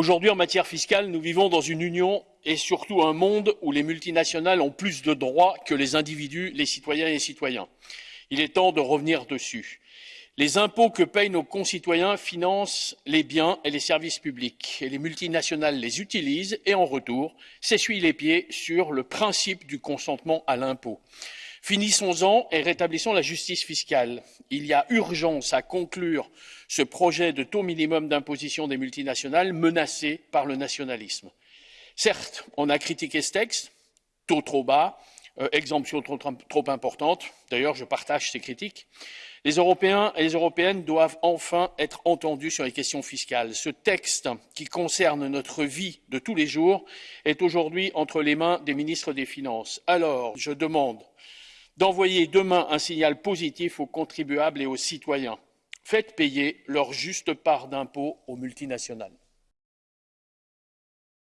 Aujourd'hui, en matière fiscale, nous vivons dans une union et surtout un monde où les multinationales ont plus de droits que les individus, les citoyens et les citoyens. Il est temps de revenir dessus. Les impôts que payent nos concitoyens financent les biens et les services publics et les multinationales les utilisent et en retour s'essuient les pieds sur le principe du consentement à l'impôt. Finissons-en et rétablissons la justice fiscale. Il y a urgence à conclure ce projet de taux minimum d'imposition des multinationales menacé par le nationalisme. Certes, on a critiqué ce texte, taux trop bas, euh, exemption trop, trop importante. D'ailleurs, je partage ces critiques. Les Européens et les Européennes doivent enfin être entendus sur les questions fiscales. Ce texte, qui concerne notre vie de tous les jours, est aujourd'hui entre les mains des ministres des Finances. Alors, je demande d'envoyer demain un signal positif aux contribuables et aux citoyens. Faites payer leur juste part d'impôts aux multinationales.